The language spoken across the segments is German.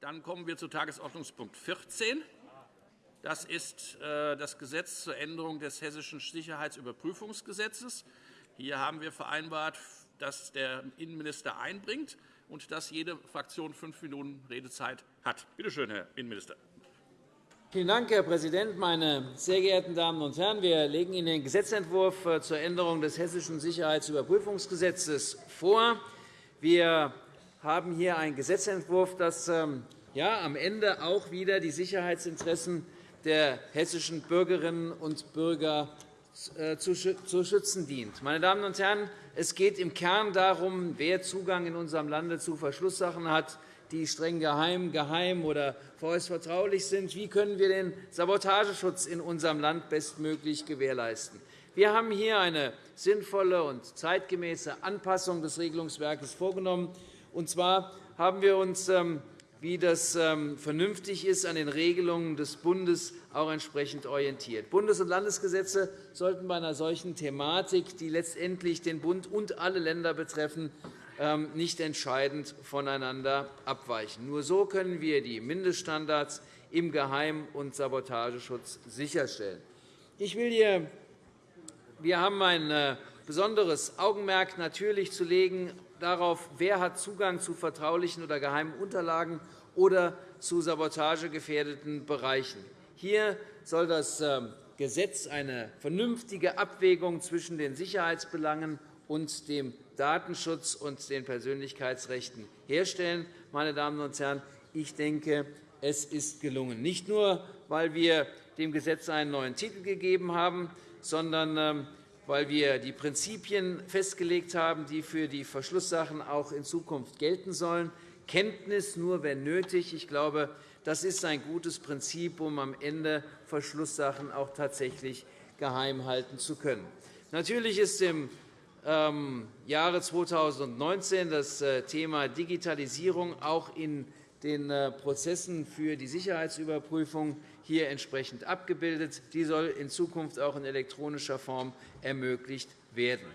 Dann kommen wir zu Tagesordnungspunkt 14. Das ist äh, das Gesetz zur Änderung des Hessischen Sicherheitsüberprüfungsgesetzes. Hier haben wir vereinbart, dass der Innenminister einbringt und dass jede Fraktion fünf Minuten Redezeit hat. Bitte schön, Herr Innenminister. Vielen Dank, Herr Präsident, meine sehr geehrten Damen und Herren! Wir legen Ihnen den Gesetzentwurf äh, zur Änderung des Hessischen Sicherheitsüberprüfungsgesetzes vor. Wir haben hier einen Gesetzentwurf, das ähm, ja, am Ende auch wieder die Sicherheitsinteressen der hessischen Bürgerinnen und Bürger äh, zu schützen dient. Meine Damen und Herren, es geht im Kern darum, wer Zugang in unserem Lande zu Verschlusssachen hat, die streng geheim, geheim oder vorerst vertraulich sind. Wie können wir den Sabotageschutz in unserem Land bestmöglich gewährleisten? Wir haben hier eine sinnvolle und zeitgemäße Anpassung des Regelungswerkes vorgenommen. Und zwar haben wir uns, ähm, wie das ähm, vernünftig ist, an den Regelungen des Bundes auch entsprechend orientiert. Bundes- und Landesgesetze sollten bei einer solchen Thematik, die letztendlich den Bund und alle Länder betreffen, ähm, nicht entscheidend voneinander abweichen. Nur so können wir die Mindeststandards im Geheim- und Sabotageschutz sicherstellen. Ich will hier wir haben ein äh, besonderes Augenmerk natürlich zu legen darauf, wer hat Zugang zu vertraulichen oder geheimen Unterlagen oder zu sabotagegefährdeten Bereichen. Hier soll das ähm, Gesetz eine vernünftige Abwägung zwischen den Sicherheitsbelangen und dem Datenschutz und den Persönlichkeitsrechten herstellen. Meine Damen und Herren, ich denke, es ist gelungen, nicht nur, weil wir dem Gesetz einen neuen Titel gegeben haben, sondern ähm, weil wir die Prinzipien festgelegt haben, die für die Verschlusssachen auch in Zukunft gelten sollen. Kenntnis nur, wenn nötig. Ich glaube, das ist ein gutes Prinzip, um am Ende Verschlusssachen auch tatsächlich geheim halten zu können. Natürlich ist im ähm, Jahre 2019 das äh, Thema Digitalisierung auch in den äh, Prozessen für die Sicherheitsüberprüfung hier entsprechend abgebildet. Die soll in Zukunft auch in elektronischer Form ermöglicht werden.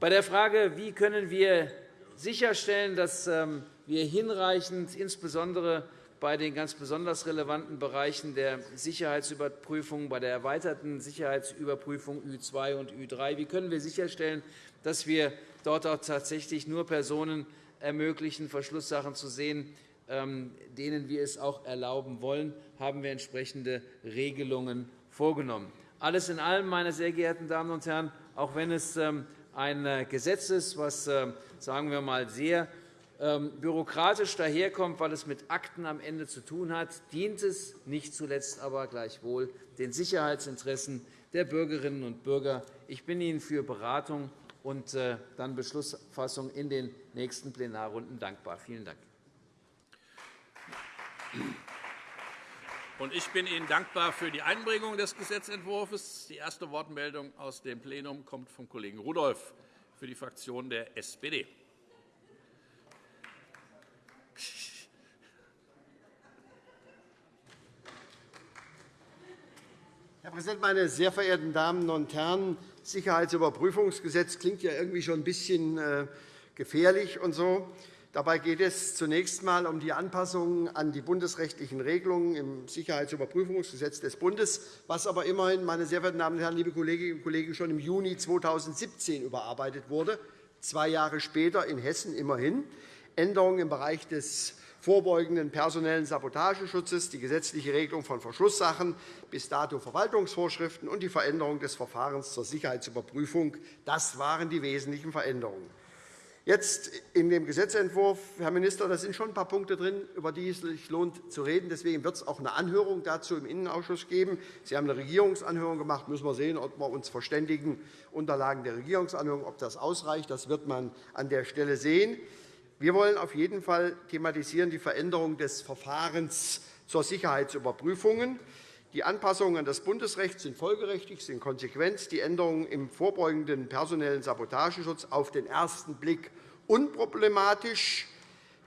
Bei der Frage, wie können wir sicherstellen, dass ähm, wir hinreichend, insbesondere bei den ganz besonders relevanten Bereichen der Sicherheitsüberprüfung, bei der erweiterten Sicherheitsüberprüfung Ü2 und Ü3. Wie können wir sicherstellen, dass wir dort auch tatsächlich nur Personen ermöglichen, Verschlusssachen zu sehen, denen wir es auch erlauben wollen, haben wir entsprechende Regelungen vorgenommen. Alles in allem, meine sehr geehrten Damen und Herren, auch wenn es ähm, ein äh, Gesetz ist, das ähm, sagen wir mal, sehr ähm, bürokratisch daherkommt, weil es mit Akten am Ende zu tun hat, dient es nicht zuletzt aber gleichwohl den Sicherheitsinteressen der Bürgerinnen und Bürger. Ich bin Ihnen für Beratung und äh, dann Beschlussfassung in den nächsten Plenarrunden dankbar. Vielen Dank. Ich bin Ihnen dankbar für die Einbringung des Gesetzentwurfs. Die erste Wortmeldung aus dem Plenum kommt vom Kollegen Rudolph für die Fraktion der SPD. Herr Präsident, meine sehr verehrten Damen und Herren! Das Sicherheitsüberprüfungsgesetz klingt ja irgendwie schon ein bisschen äh, gefährlich und so. Dabei geht es zunächst einmal um die Anpassungen an die bundesrechtlichen Regelungen im Sicherheitsüberprüfungsgesetz des Bundes, was aber immerhin, meine sehr verehrten Damen und Herren, liebe Kolleginnen und Kollegen, schon im Juni 2017 überarbeitet wurde, zwei Jahre später in Hessen immerhin. Änderungen im Bereich des vorbeugenden personellen Sabotageschutzes, die gesetzliche Regelung von Verschlusssachen, bis dato Verwaltungsvorschriften und die Veränderung des Verfahrens zur Sicherheitsüberprüfung. Das waren die wesentlichen Veränderungen. Jetzt in dem Gesetzentwurf, Herr Minister, da sind schon ein paar Punkte drin, über die es sich lohnt zu reden. Deswegen wird es auch eine Anhörung dazu im Innenausschuss geben. Sie haben eine Regierungsanhörung gemacht. Müssen wir sehen, ob wir uns verständigen, Unterlagen der Regierungsanhörung, ob das ausreicht. Das wird man an der Stelle sehen. Wir wollen auf jeden Fall thematisieren die Veränderung des Verfahrens zur Sicherheitsüberprüfungen. Die Anpassungen an das Bundesrecht sind folgerechtig, sind konsequent. Die Änderungen im vorbeugenden personellen Sabotageschutz auf den ersten Blick unproblematisch.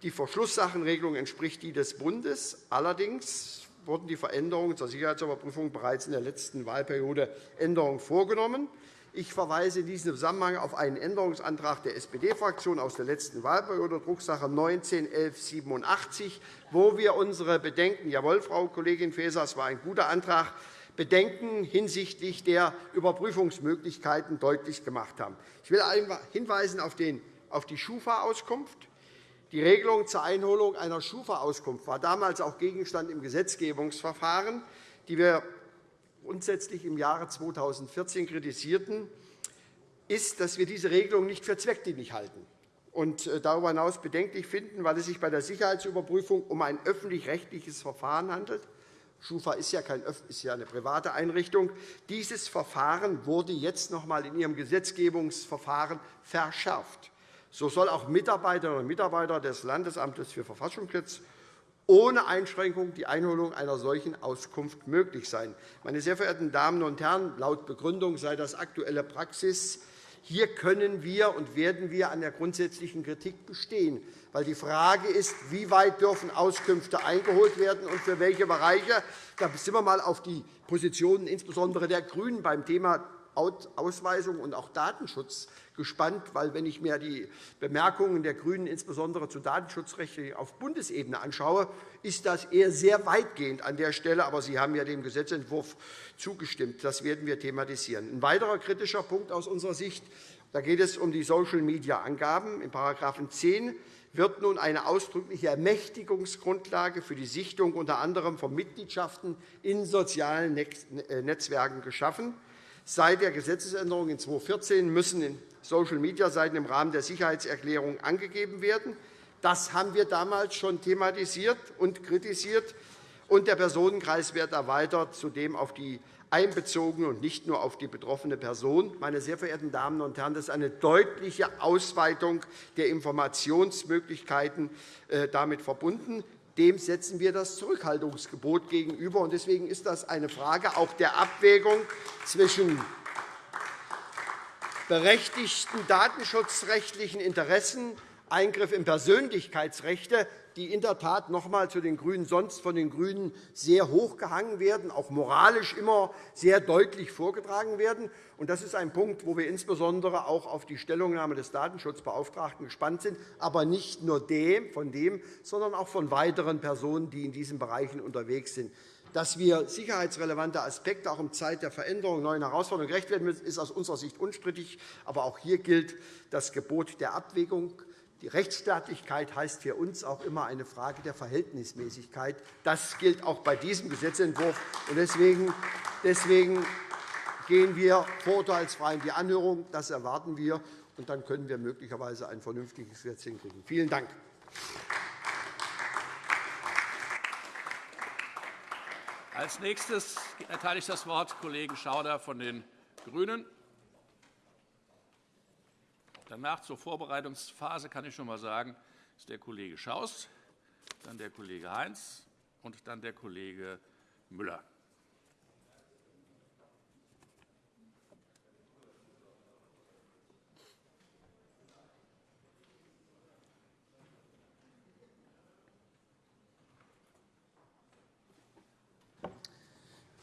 Die Verschlusssachenregelung entspricht die des Bundes. Allerdings wurden die Veränderungen zur Sicherheitsüberprüfung bereits in der letzten Wahlperiode Änderungen vorgenommen. Ich verweise in diesem Zusammenhang auf einen Änderungsantrag der SPD-Fraktion aus der letzten Wahlperiode, Drucksache 19-1187, wo wir unsere Bedenken – jawohl, Frau Kollegin Faeser, es war ein guter Antrag – Bedenken hinsichtlich der Überprüfungsmöglichkeiten deutlich gemacht haben. Ich will hinweisen auf die Schufa-Auskunft. Die Regelung zur Einholung einer Schufa-Auskunft war damals auch Gegenstand im Gesetzgebungsverfahren, die wir grundsätzlich im Jahre 2014 kritisierten, ist, dass wir diese Regelung nicht für zweckdienlich halten und äh, darüber hinaus bedenklich finden, weil es sich bei der Sicherheitsüberprüfung um ein öffentlich-rechtliches Verfahren handelt. Schufa ist ja, kein, ist ja eine private Einrichtung. Dieses Verfahren wurde jetzt noch einmal in Ihrem Gesetzgebungsverfahren verschärft. So soll auch Mitarbeiterinnen und Mitarbeiter des Landesamtes für Verfassungsschutz ohne Einschränkung die Einholung einer solchen Auskunft möglich sein. Meine sehr verehrten Damen und Herren, laut Begründung sei das aktuelle Praxis. Hier können wir und werden wir an der grundsätzlichen Kritik bestehen, weil die Frage ist, wie weit dürfen Auskünfte eingeholt werden und für welche Bereiche. Da sind wir einmal auf die Positionen insbesondere der GRÜNEN beim Thema Ausweisung und auch Datenschutz gespannt, weil, wenn ich mir die Bemerkungen der GRÜNEN insbesondere zu Datenschutzrechten auf Bundesebene anschaue, ist das eher sehr weitgehend an der Stelle. Aber Sie haben ja dem Gesetzentwurf zugestimmt. Das werden wir thematisieren. Ein weiterer kritischer Punkt aus unserer Sicht da geht es um die Social-Media-Angaben. In § 10 wird nun eine ausdrückliche Ermächtigungsgrundlage für die Sichtung unter anderem von Mitgliedschaften in sozialen Netzwerken geschaffen. Seit der Gesetzesänderung in 2014 müssen Social-Media-Seiten im Rahmen der Sicherheitserklärung angegeben werden. Das haben wir damals schon thematisiert und kritisiert. Und der Personenkreis wird erweitert, zudem auf die einbezogene und nicht nur auf die betroffene Person. Meine sehr verehrten Damen und Herren, das ist eine deutliche Ausweitung der Informationsmöglichkeiten äh, damit verbunden. Dem setzen wir das Zurückhaltungsgebot gegenüber. Deswegen ist das eine Frage auch der Abwägung zwischen berechtigten datenschutzrechtlichen Interessen, Eingriff in Persönlichkeitsrechte, die in der Tat noch einmal zu den GRÜNEN sonst von den GRÜNEN sehr hochgehangen werden, auch moralisch immer sehr deutlich vorgetragen werden. Das ist ein Punkt, wo wir insbesondere auch auf die Stellungnahme des Datenschutzbeauftragten gespannt sind, aber nicht nur von dem, sondern auch von weiteren Personen, die in diesen Bereichen unterwegs sind. Dass wir sicherheitsrelevante Aspekte auch in Zeit der Veränderung neuen Herausforderungen gerecht werden müssen, ist aus unserer Sicht unstrittig. Aber auch hier gilt das Gebot der Abwägung. Die Rechtsstaatlichkeit heißt für uns auch immer eine Frage der Verhältnismäßigkeit. Das gilt auch bei diesem Gesetzentwurf. Deswegen gehen wir vorurteilsfrei in die Anhörung. Das erwarten wir. Und dann können wir möglicherweise ein vernünftiges Gesetz hinkriegen. Vielen Dank. Als Nächstes erteile ich das Wort Kollegen Schauder von den GRÜNEN. Danach zur Vorbereitungsphase kann ich schon einmal sagen, ist der Kollege Schaus, dann der Kollege Heinz und dann der Kollege Müller.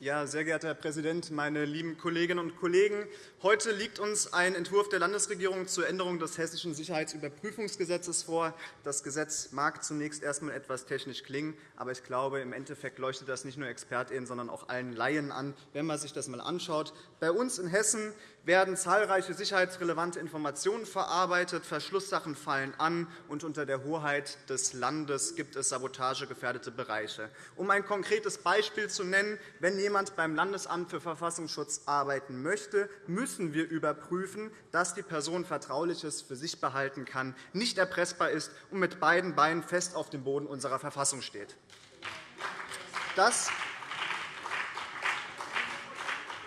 Ja, sehr geehrter Herr Präsident, meine lieben Kolleginnen und Kollegen! Heute liegt uns ein Entwurf der Landesregierung zur Änderung des Hessischen Sicherheitsüberprüfungsgesetzes vor. Das Gesetz mag zunächst erst einmal etwas technisch klingen, aber ich glaube, im Endeffekt leuchtet das nicht nur ExpertInnen, sondern auch allen Laien an, wenn man sich das einmal anschaut. Bei uns in Hessen werden zahlreiche sicherheitsrelevante Informationen verarbeitet, Verschlusssachen fallen an, und unter der Hoheit des Landes gibt es sabotagegefährdete Bereiche. Um ein konkretes Beispiel zu nennen, wenn jemand beim Landesamt für Verfassungsschutz arbeiten möchte, müssen wir überprüfen, dass die Person Vertrauliches für sich behalten kann, nicht erpressbar ist und mit beiden Beinen fest auf dem Boden unserer Verfassung steht. Das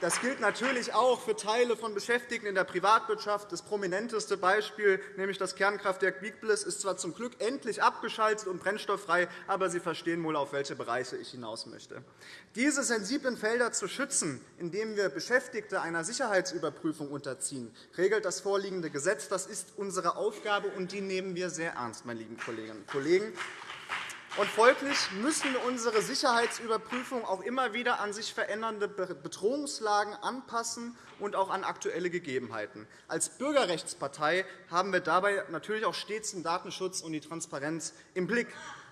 das gilt natürlich auch für Teile von Beschäftigten in der Privatwirtschaft. Das prominenteste Beispiel, nämlich das Kernkraftwerk Biegblis, ist zwar zum Glück endlich abgeschaltet und brennstofffrei, aber Sie verstehen wohl, auf welche Bereiche ich hinaus möchte. Diese sensiblen Felder zu schützen, indem wir Beschäftigte einer Sicherheitsüberprüfung unterziehen, regelt das vorliegende Gesetz. Das ist unsere Aufgabe, und die nehmen wir sehr ernst, meine lieben Kolleginnen und Kollegen. Und folglich müssen unsere Sicherheitsüberprüfung auch immer wieder an sich verändernde Bedrohungslagen anpassen und auch an aktuelle Gegebenheiten. Als Bürgerrechtspartei haben wir dabei natürlich auch stets den Datenschutz und die Transparenz im Blick.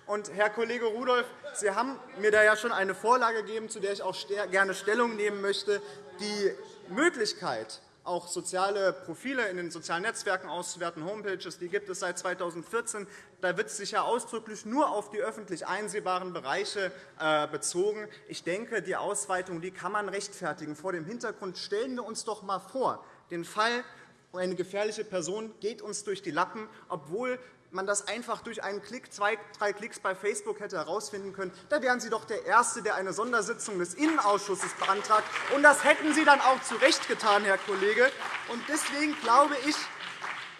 Und, Herr Kollege Rudolph, Sie haben mir da ja schon eine Vorlage gegeben, zu der ich auch gerne Stellung nehmen möchte. Die Möglichkeit, auch soziale Profile in den sozialen Netzwerken auszuwerten, Homepages, die gibt es seit 2014. Da wird sich ja ausdrücklich nur auf die öffentlich einsehbaren Bereiche äh, bezogen. Ich denke, die Ausweitung die kann man rechtfertigen. Vor dem Hintergrund stellen wir uns doch einmal vor, den Fall, eine gefährliche Person geht uns durch die Lappen, obwohl man das einfach durch einen Klick, zwei, drei Klicks bei Facebook hätte herausfinden können, da wären Sie doch der Erste, der eine Sondersitzung des Innenausschusses beantragt. Und das hätten Sie dann auch zu Recht getan, Herr Kollege. Und deswegen glaube ich,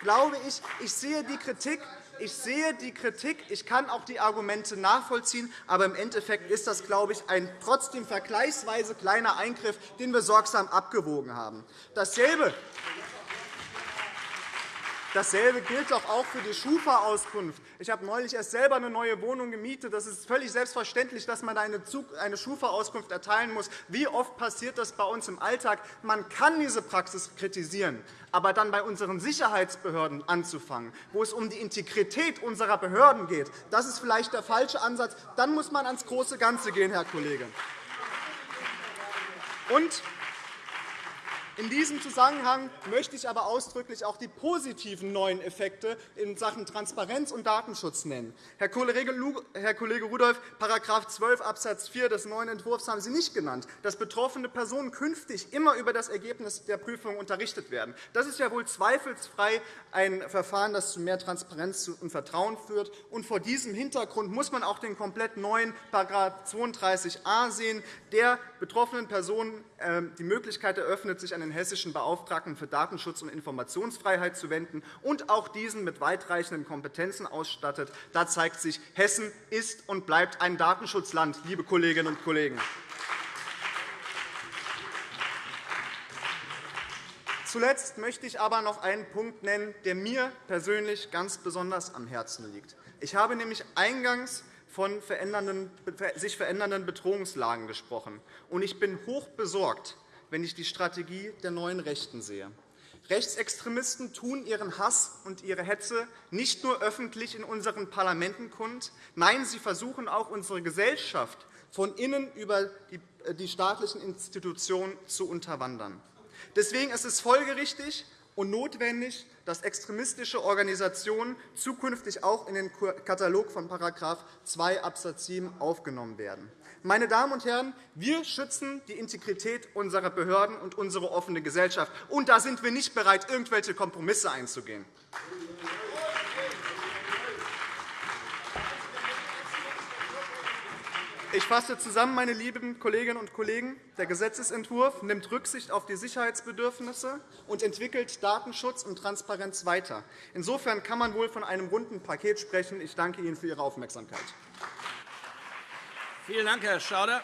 glaube ich, ich sehe die Kritik ich sehe die Kritik, ich kann auch die Argumente nachvollziehen, aber im Endeffekt ist das, glaube ich, ein trotzdem vergleichsweise kleiner Eingriff, den wir sorgsam abgewogen haben. Dasselbe Dasselbe gilt doch auch für die Schufa-Auskunft. Ich habe neulich erst selber eine neue Wohnung gemietet. Das ist völlig selbstverständlich, dass man eine Schufa-Auskunft erteilen muss. Wie oft passiert das bei uns im Alltag? Man kann diese Praxis kritisieren, aber dann bei unseren Sicherheitsbehörden anzufangen, wo es um die Integrität unserer Behörden geht, das ist vielleicht der falsche Ansatz. Dann muss man ans große Ganze gehen, Herr Kollege. Und in diesem Zusammenhang möchte ich aber ausdrücklich auch die positiven neuen Effekte in Sachen Transparenz und Datenschutz nennen. Herr Kollege Rudolph, § 12 Abs. 4 des neuen Entwurfs haben Sie nicht genannt, dass betroffene Personen künftig immer über das Ergebnis der Prüfung unterrichtet werden. Das ist ja wohl zweifelsfrei ein Verfahren, das zu mehr Transparenz und Vertrauen führt. Und vor diesem Hintergrund muss man auch den komplett neuen § 32a sehen, der betroffenen Personen ähm, die Möglichkeit eröffnet, sich an den hessischen Beauftragten für Datenschutz und Informationsfreiheit zu wenden und auch diesen mit weitreichenden Kompetenzen ausstattet. Da zeigt sich, Hessen ist und bleibt ein Datenschutzland, liebe Kolleginnen und Kollegen. Zuletzt möchte ich aber noch einen Punkt nennen, der mir persönlich ganz besonders am Herzen liegt. Ich habe nämlich eingangs von sich verändernden Bedrohungslagen gesprochen. Und ich bin hoch besorgt, wenn ich die Strategie der neuen Rechten sehe. Rechtsextremisten tun ihren Hass und ihre Hetze nicht nur öffentlich in unseren Parlamenten kund. Nein, sie versuchen auch, unsere Gesellschaft von innen über die staatlichen Institutionen zu unterwandern. Deswegen ist es folgerichtig und notwendig, dass extremistische Organisationen zukünftig auch in den Katalog von § 2 Abs. 7 aufgenommen werden. Meine Damen und Herren, wir schützen die Integrität unserer Behörden und unsere offene Gesellschaft. Und da sind wir nicht bereit, irgendwelche Kompromisse einzugehen. Ich fasse zusammen, meine lieben Kolleginnen und Kollegen. Der Gesetzentwurf nimmt Rücksicht auf die Sicherheitsbedürfnisse und entwickelt Datenschutz und Transparenz weiter. Insofern kann man wohl von einem runden Paket sprechen. Ich danke Ihnen für Ihre Aufmerksamkeit. Vielen Dank, Herr Schauder.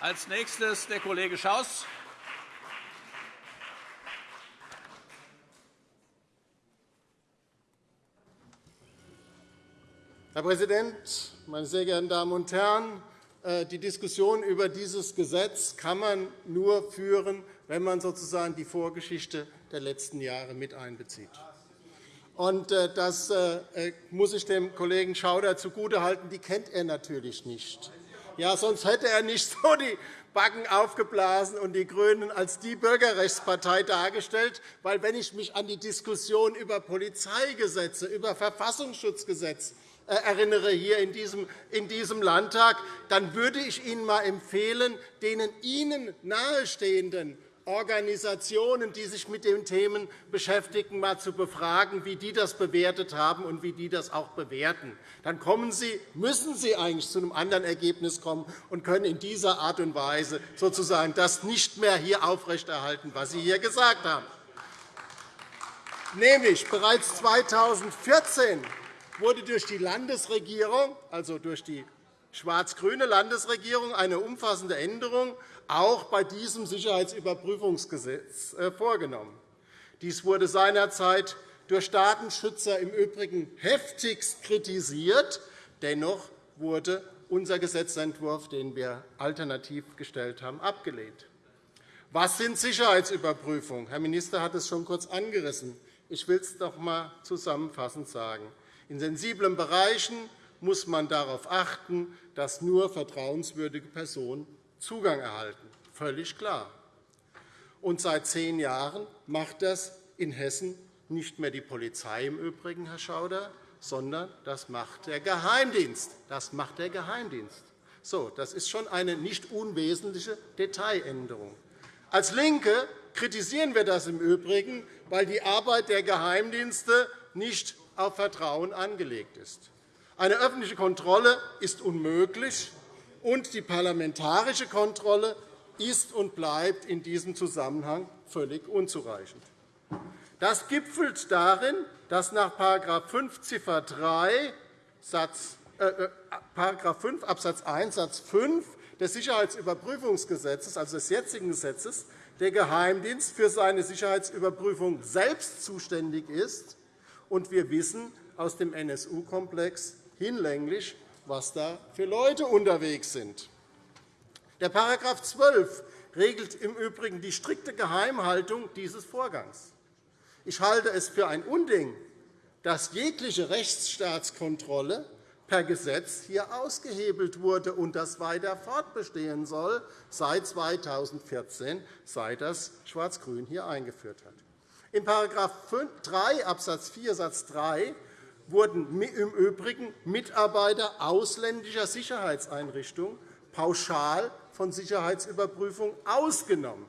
Als nächstes der Kollege Schaus. Herr Präsident, meine sehr geehrten Damen und Herren! Äh, die Diskussion über dieses Gesetz kann man nur führen, wenn man sozusagen die Vorgeschichte der letzten Jahre mit einbezieht. Äh, das äh, muss ich dem Kollegen Schauder zugutehalten. Die kennt er natürlich nicht. Ja, sonst hätte er nicht so die Backen aufgeblasen und die GRÜNEN als die Bürgerrechtspartei dargestellt. Weil, wenn ich mich an die Diskussion über Polizeigesetze, über Verfassungsschutzgesetz äh, erinnere hier in diesem, Landtag, dann würde ich Ihnen einmal empfehlen, den Ihnen nahestehenden Organisationen, die sich mit den Themen beschäftigen, mal zu befragen, wie die das bewertet haben und wie die das auch bewerten. Dann kommen Sie, müssen Sie eigentlich zu einem anderen Ergebnis kommen und können in dieser Art und Weise sozusagen das nicht mehr hier aufrechterhalten, was Sie hier gesagt haben. Nämlich bereits 2014 wurde durch die Landesregierung, also durch die schwarz-grüne Landesregierung, eine umfassende Änderung auch bei diesem Sicherheitsüberprüfungsgesetz äh, vorgenommen. Dies wurde seinerzeit durch Datenschützer im Übrigen heftigst kritisiert. Dennoch wurde unser Gesetzentwurf, den wir alternativ gestellt haben, abgelehnt. Was sind Sicherheitsüberprüfungen? Herr Minister hat es schon kurz angerissen. Ich will es noch einmal zusammenfassend sagen. In sensiblen Bereichen muss man darauf achten, dass nur vertrauenswürdige Personen Zugang erhalten. Völlig klar. Und seit zehn Jahren macht das in Hessen nicht mehr die Polizei im Übrigen, Herr Schauder, sondern das macht der Geheimdienst. Das macht der Geheimdienst. So, das ist schon eine nicht unwesentliche Detailänderung. Als LINKE kritisieren wir das im Übrigen, weil die Arbeit der Geheimdienste nicht auf Vertrauen angelegt ist. Eine öffentliche Kontrolle ist unmöglich, und die parlamentarische Kontrolle ist und bleibt in diesem Zusammenhang völlig unzureichend. Das gipfelt darin, dass nach § 5 Ziffer 3 Satz, äh, 5 äh, Abs. 1 Satz 5 des Sicherheitsüberprüfungsgesetzes, also des jetzigen Gesetzes, der Geheimdienst für seine Sicherheitsüberprüfung selbst zuständig ist. Und wir wissen aus dem NSU-Komplex hinlänglich, was da für Leute unterwegs sind. Der § 12 regelt im Übrigen die strikte Geheimhaltung dieses Vorgangs. Ich halte es für ein Unding, dass jegliche Rechtsstaatskontrolle per Gesetz hier ausgehebelt wurde und das weiter fortbestehen soll seit 2014, seit das Schwarz-Grün hier eingeführt hat. In § 3 Abs. 4 Satz 3 wurden im Übrigen Mitarbeiter ausländischer Sicherheitseinrichtungen pauschal von Sicherheitsüberprüfung ausgenommen.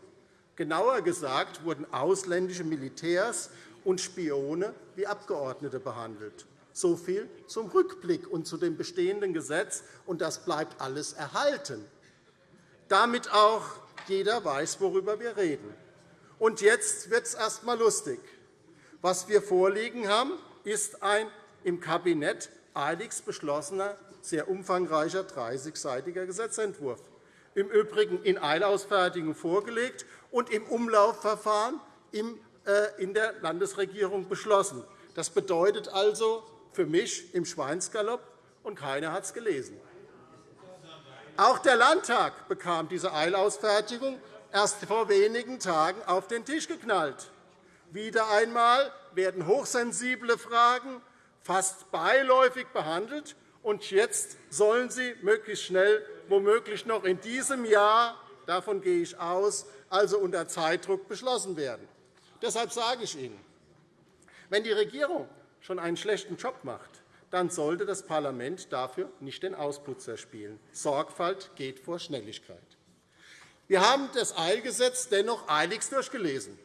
Genauer gesagt wurden ausländische Militärs und Spione wie Abgeordnete behandelt. So viel zum Rückblick und zu dem bestehenden Gesetz, und das bleibt alles erhalten, damit auch jeder weiß, worüber wir reden. Und jetzt wird es erst einmal lustig. Was wir vorliegen haben, ist ein im Kabinett eiligst beschlossener, sehr umfangreicher 30-seitiger Gesetzentwurf, im Übrigen in Eilausfertigung vorgelegt und im Umlaufverfahren äh, in der Landesregierung beschlossen. Das bedeutet also für mich im Schweinsgalopp, und keiner hat es gelesen. Auch der Landtag bekam diese Eilausfertigung erst vor wenigen Tagen auf den Tisch geknallt. Wieder einmal werden hochsensible Fragen fast beiläufig behandelt, und jetzt sollen sie möglichst schnell, womöglich noch in diesem Jahr, davon gehe ich aus, also unter Zeitdruck beschlossen werden. Deshalb sage ich Ihnen, wenn die Regierung schon einen schlechten Job macht, dann sollte das Parlament dafür nicht den Ausputzer spielen. Sorgfalt geht vor Schnelligkeit. Wir haben das Eilgesetz dennoch eiligst durchgelesen.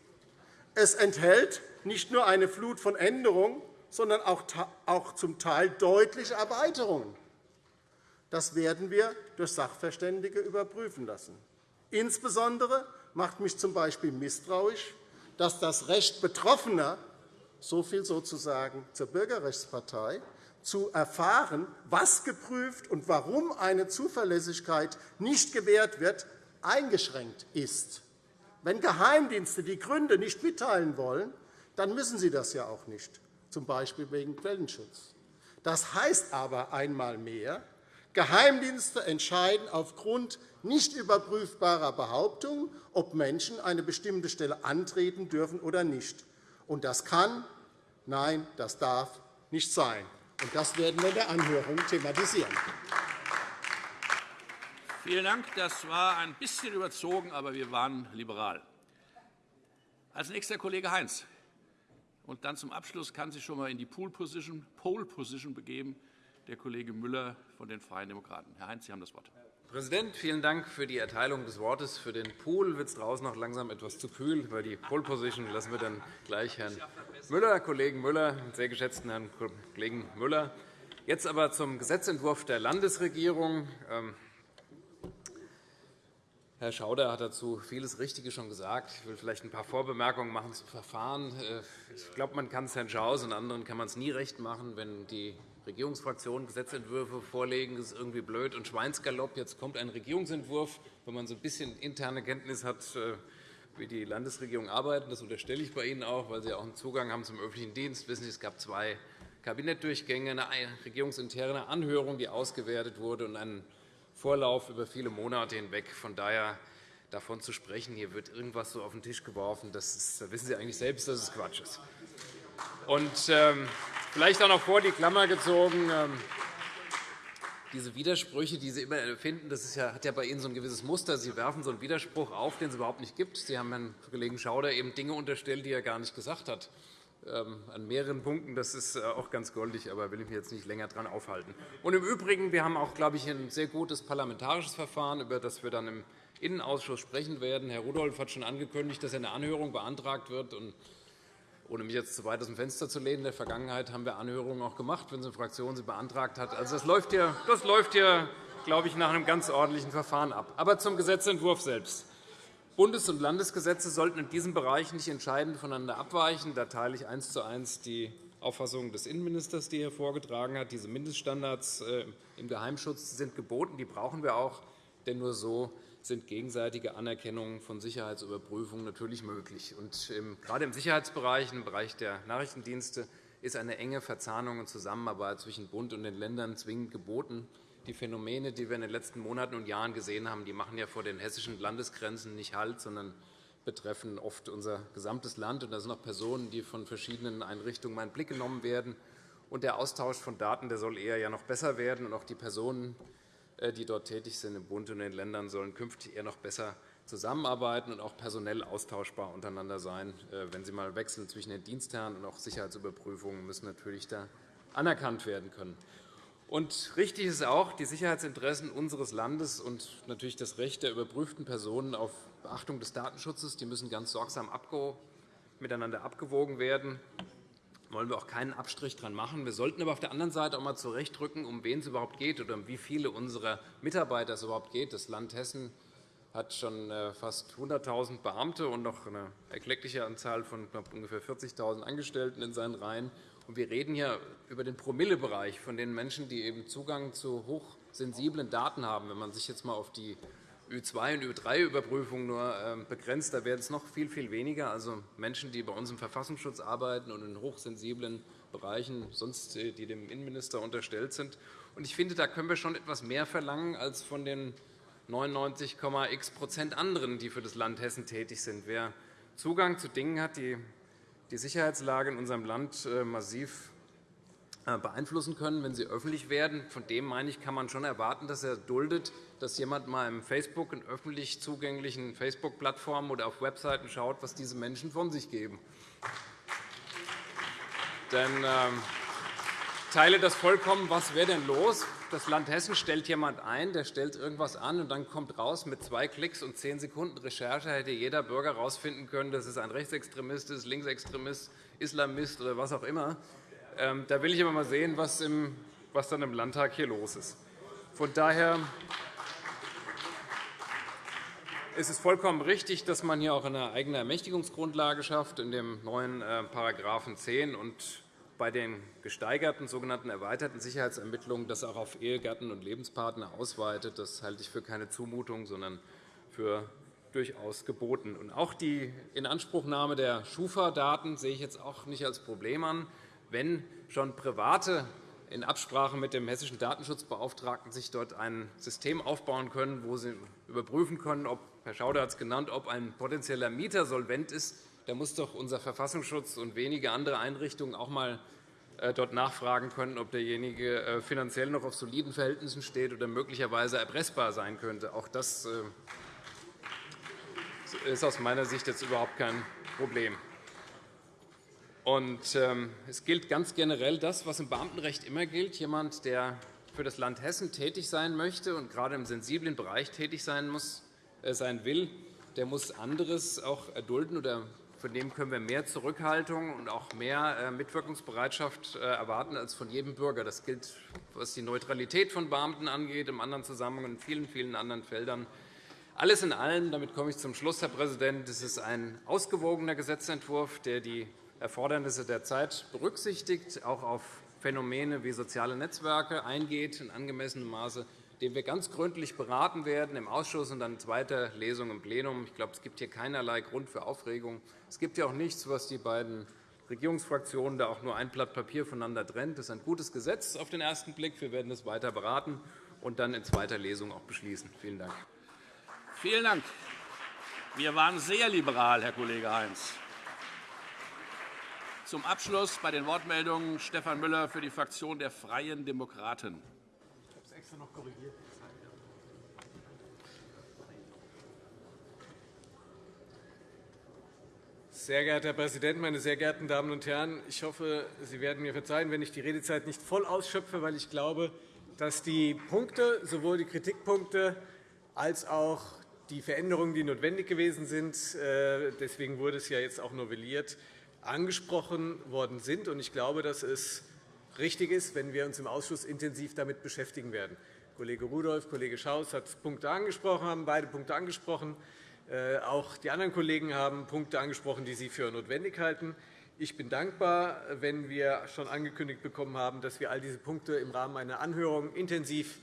Es enthält nicht nur eine Flut von Änderungen, sondern auch zum Teil deutliche Erweiterungen. Das werden wir durch Sachverständige überprüfen lassen. Insbesondere macht mich z. B. misstrauisch, dass das Recht Betroffener so viel sozusagen zur Bürgerrechtspartei, zu erfahren, was geprüft und warum eine Zuverlässigkeit nicht gewährt wird, eingeschränkt ist. Wenn Geheimdienste die Gründe nicht mitteilen wollen, dann müssen sie das ja auch nicht, z. B. wegen Quellenschutz. Das heißt aber einmal mehr, Geheimdienste entscheiden aufgrund nicht überprüfbarer Behauptungen, ob Menschen eine bestimmte Stelle antreten dürfen oder nicht. Und das kann, nein, das darf nicht sein. Und das werden wir in der Anhörung thematisieren. Vielen Dank. Das war ein bisschen überzogen, aber wir waren liberal. Als nächster Kollege Heinz. Und dann zum Abschluss kann sich schon einmal in die Pole Position, Pole Position begeben der Kollege Müller von den Freien Demokraten. Herr Heinz, Sie haben das Wort. Herr Präsident, vielen Dank für die Erteilung des Wortes. Für den Pool wird es draußen noch langsam etwas zu kühl. Über die Pole Position lassen wir dann gleich Herrn Müller, Kollegen Müller, sehr geschätzten Herrn Kollegen Müller. Jetzt aber zum Gesetzentwurf der Landesregierung. Herr Schauder hat dazu vieles Richtige schon gesagt. Ich will vielleicht ein paar Vorbemerkungen machen zum Verfahren. Äh, ich glaube, man kann es Herrn Schaus und anderen kann man es nie recht machen, wenn die Regierungsfraktionen Gesetzentwürfe vorlegen. Das ist irgendwie blöd und Schweinsgalopp. Jetzt kommt ein Regierungsentwurf. Wenn man so ein bisschen interne Kenntnis hat, äh, wie die Landesregierung arbeitet, das unterstelle ich bei Ihnen auch, weil Sie auch einen Zugang haben zum öffentlichen Dienst. Wissen Sie, es gab zwei Kabinettdurchgänge, eine regierungsinterne Anhörung, die ausgewertet wurde, und einen Vorlauf über viele Monate hinweg. Von daher davon zu sprechen, hier wird irgendwas so auf den Tisch geworfen, das ist, da wissen Sie eigentlich selbst, dass es Quatsch ist. Und ähm, vielleicht auch noch vor die Klammer gezogen. Ähm, diese Widersprüche, die Sie immer finden, das ja, hat ja bei Ihnen so ein gewisses Muster. Sie werfen so einen Widerspruch auf, den es überhaupt nicht gibt. Sie haben Herrn Kollegen Schauder eben Dinge unterstellt, die er gar nicht gesagt hat. Ähm, an mehreren Punkten. Das ist äh, auch ganz goldig, aber will ich mich jetzt nicht länger daran aufhalten. Und Im Übrigen, wir haben auch, glaube ich, ein sehr gutes parlamentarisches Verfahren, über das wir dann im Innenausschuss sprechen werden. Herr Rudolph hat schon angekündigt, dass eine Anhörung beantragt wird. Und ohne mich jetzt zu weit aus dem Fenster zu lehnen, in der Vergangenheit haben wir Anhörungen auch gemacht, wenn eine Fraktion sie beantragt hat. Also das läuft hier, das läuft hier glaube ich, nach einem ganz ordentlichen Verfahren ab. Aber zum Gesetzentwurf selbst. Bundes- und Landesgesetze sollten in diesem Bereich nicht entscheidend voneinander abweichen. Da teile ich eins zu eins die Auffassung des Innenministers, die er vorgetragen hat. Diese Mindeststandards äh, im Geheimschutz sind geboten. Die brauchen wir auch, denn nur so sind gegenseitige Anerkennungen von Sicherheitsüberprüfungen natürlich möglich. Und gerade im Sicherheitsbereich, im Bereich der Nachrichtendienste, ist eine enge Verzahnung und Zusammenarbeit zwischen Bund und den Ländern zwingend geboten. Die Phänomene, die wir in den letzten Monaten und Jahren gesehen haben, die machen ja vor den hessischen Landesgrenzen nicht Halt, sondern betreffen oft unser gesamtes Land. Und da sind auch Personen, die von verschiedenen Einrichtungen in Blick genommen werden. Und der Austausch von Daten der soll eher ja noch besser werden. Und auch die Personen, äh, die dort tätig sind im Bund und in den Ländern, sollen künftig eher noch besser zusammenarbeiten und auch personell austauschbar untereinander sein. Äh, wenn sie mal wechseln zwischen den Dienstherren und auch Sicherheitsüberprüfungen müssen natürlich da anerkannt werden können. Und richtig ist auch, die Sicherheitsinteressen unseres Landes und natürlich das Recht der überprüften Personen auf Beachtung des Datenschutzes die müssen ganz sorgsam miteinander abgewogen werden wollen wir auch keinen Abstrich daran machen. Wir sollten aber auf der anderen Seite auch einmal zurechtrücken, um wen es überhaupt geht oder um wie viele unserer Mitarbeiter es überhaupt geht. Das Land Hessen hat schon äh, fast 100.000 Beamte und noch eine erkleckliche Anzahl von ungefähr 40.000 Angestellten in seinen Reihen. Wir reden hier über den Promillebereich von den Menschen, die eben Zugang zu hochsensiblen Daten haben. Wenn man sich jetzt einmal auf die Ü2- und Ü3-Überprüfung nur ähm, begrenzt. Da werden es noch viel, viel weniger. Also Menschen, die bei uns im Verfassungsschutz arbeiten und in hochsensiblen Bereichen, sonst äh, die dem Innenminister unterstellt sind. Ich finde, da können wir schon etwas mehr verlangen als von den 99,x anderen, die für das Land Hessen tätig sind. Wer Zugang zu Dingen hat, die die Sicherheitslage in unserem Land äh, massiv äh, beeinflussen können, wenn sie öffentlich werden. Von dem meine ich, kann man schon erwarten, dass er duldet, dass jemand mal im Facebook in öffentlich zugänglichen Facebook-Plattformen oder auf Webseiten schaut, was diese Menschen von sich geben. Denn ähm, teile das vollkommen. Was wäre denn los? Das Land Hessen stellt jemand ein, der stellt irgendwas an, und dann kommt raus mit zwei Klicks und zehn Sekunden Recherche hätte jeder Bürger herausfinden können, dass es ein Rechtsextremist ist, Linksextremist, Islamist oder was auch immer. Ähm, da will ich aber mal sehen, was, im, was dann im Landtag hier los ist. Von daher ist es vollkommen richtig, dass man hier auch eine eigene Ermächtigungsgrundlage schafft in dem neuen § 10 und bei den gesteigerten sogenannten erweiterten Sicherheitsermittlungen das auch auf Ehegatten und Lebenspartner ausweitet. Das halte ich für keine Zumutung, sondern für durchaus geboten. Und auch die Inanspruchnahme der Schufa-Daten sehe ich jetzt auch nicht als Problem an wenn schon Private in Absprache mit dem hessischen Datenschutzbeauftragten sich dort ein System aufbauen können, wo sie überprüfen können, ob, Herr Schauder hat es genannt, ob ein potenzieller Mieter solvent ist, da muss doch unser Verfassungsschutz und wenige andere Einrichtungen auch einmal äh, dort nachfragen können, ob derjenige äh, finanziell noch auf soliden Verhältnissen steht oder möglicherweise erpressbar sein könnte. Auch das äh, ist aus meiner Sicht jetzt überhaupt kein Problem. Und, ähm, es gilt ganz generell das, was im Beamtenrecht immer gilt. Jemand, der für das Land Hessen tätig sein möchte und gerade im sensiblen Bereich tätig sein, muss, sein will, der muss anderes auch erdulden oder von dem können wir mehr Zurückhaltung und auch mehr äh, Mitwirkungsbereitschaft äh, erwarten als von jedem Bürger. Das gilt, was die Neutralität von Beamten angeht, im anderen Zusammenhang in vielen, vielen anderen Feldern. Alles in allem, damit komme ich zum Schluss, Herr Präsident, es ist ein ausgewogener Gesetzentwurf, der die Erfordernisse der Zeit berücksichtigt, auch auf Phänomene wie soziale Netzwerke eingeht in angemessenem Maße, den wir ganz gründlich beraten werden im Ausschuss und dann in zweiter Lesung im Plenum. Ich glaube, es gibt hier keinerlei Grund für Aufregung. Es gibt ja auch nichts, was die beiden Regierungsfraktionen da auch nur ein Blatt Papier voneinander trennt. Das ist ein gutes Gesetz auf den ersten Blick. Wir werden es weiter beraten und dann in zweiter Lesung auch beschließen. Vielen Dank. Vielen Dank. Wir waren sehr liberal, Herr Kollege Heinz. Zum Abschluss bei den Wortmeldungen Stefan Müller für die Fraktion der Freien Demokraten. Extra noch korrigiert. Sehr geehrter Herr Präsident, meine sehr geehrten Damen und Herren! Ich hoffe, Sie werden mir verzeihen, wenn ich die Redezeit nicht voll ausschöpfe, weil ich glaube, dass die Punkte, sowohl die Kritikpunkte als auch die Veränderungen, die notwendig gewesen sind, äh, deswegen wurde es ja jetzt auch novelliert, angesprochen worden sind. Ich glaube, dass es richtig ist, wenn wir uns im Ausschuss intensiv damit beschäftigen werden. Kollege Rudolph, Kollege Schaus hat Punkte angesprochen, haben beide Punkte angesprochen. Äh, auch die anderen Kollegen haben Punkte angesprochen, die sie für notwendig halten. Ich bin dankbar, wenn wir schon angekündigt bekommen haben, dass wir all diese Punkte im Rahmen einer Anhörung intensiv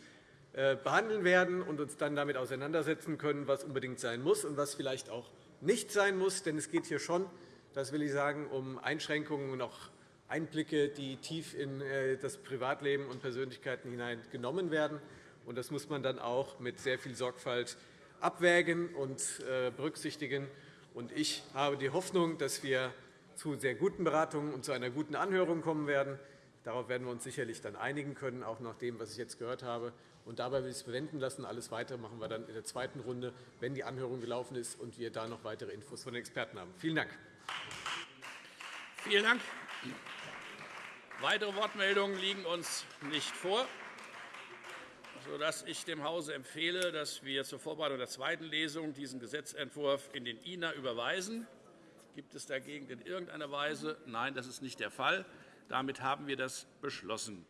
äh, behandeln werden und uns dann damit auseinandersetzen können, was unbedingt sein muss und was vielleicht auch nicht sein muss. Denn es geht hier schon das will ich sagen, um Einschränkungen und auch Einblicke, die tief in äh, das Privatleben und Persönlichkeiten hinein genommen werden. Das muss man dann auch mit sehr viel Sorgfalt abwägen und äh, berücksichtigen. Ich habe die Hoffnung, dass wir zu sehr guten Beratungen und zu einer guten Anhörung kommen werden. Darauf werden wir uns sicherlich dann einigen können, auch nach dem, was ich jetzt gehört habe. Und dabei will ich es bewenden lassen. Alles Weitere machen wir dann in der zweiten Runde, wenn die Anhörung gelaufen ist und wir da noch weitere Infos von den Experten haben. Vielen Dank. Vielen Dank. Weitere Wortmeldungen liegen uns nicht vor, sodass ich dem Hause empfehle, dass wir zur Vorbereitung der zweiten Lesung diesen Gesetzentwurf in den INA überweisen. Gibt es dagegen in irgendeiner Weise? Nein, das ist nicht der Fall. Damit haben wir das beschlossen.